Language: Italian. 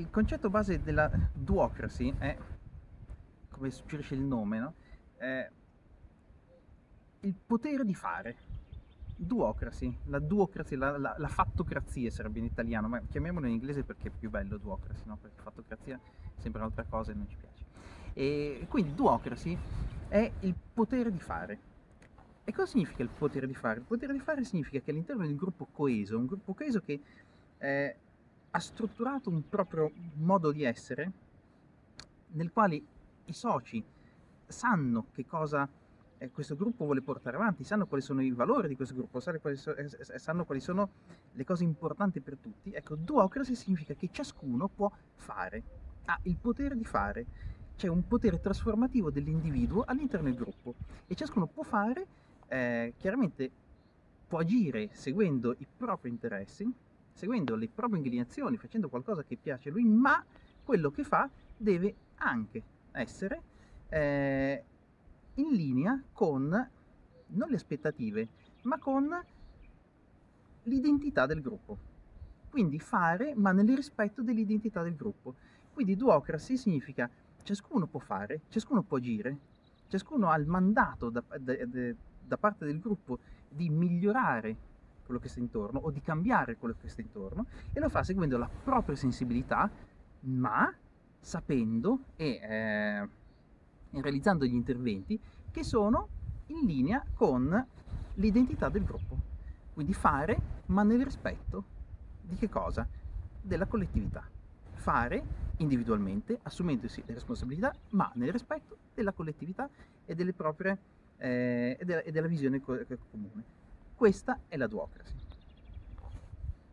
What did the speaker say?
il concetto base della duocracy è, come suggerisce il nome, no? è il potere di fare. Duocracy, la duocracy, la, la, la, fattocrazia sarebbe in italiano, ma chiamiamolo in inglese perché è più bello duocracy, no? perché fattocrazia sembra un'altra cosa e non ci piace. E quindi duocracy è il potere di fare. E cosa significa il potere di fare? Il potere di fare significa che all'interno di un gruppo coeso, un gruppo coeso che eh, ha strutturato un proprio modo di essere, nel quale i soci sanno che cosa eh, questo gruppo vuole portare avanti, sanno quali sono i valori di questo gruppo, sanno quali, so, eh, sanno quali sono le cose importanti per tutti. Ecco, duocracy significa che ciascuno può fare, ha il potere di fare, c'è un potere trasformativo dell'individuo all'interno del gruppo e ciascuno può fare, eh, chiaramente può agire seguendo i propri interessi, seguendo le proprie inclinazioni, facendo qualcosa che piace a lui, ma quello che fa deve anche essere eh, in linea con non le aspettative, ma con l'identità del gruppo. Quindi fare, ma nel rispetto dell'identità del gruppo. Quindi duocracy significa ciascuno può fare, ciascuno può agire, ciascuno ha il mandato da, da, da parte del gruppo di migliorare quello che sta intorno o di cambiare quello che sta intorno e lo fa seguendo la propria sensibilità, ma sapendo e eh, realizzando gli interventi che sono in linea con l'identità del gruppo. Quindi fare, ma nel rispetto di che cosa? Della collettività. Fare individualmente, assumendosi le responsabilità, ma nel rispetto della collettività e proprie eh, e, della, e della visione comune. Questa è la duocracy.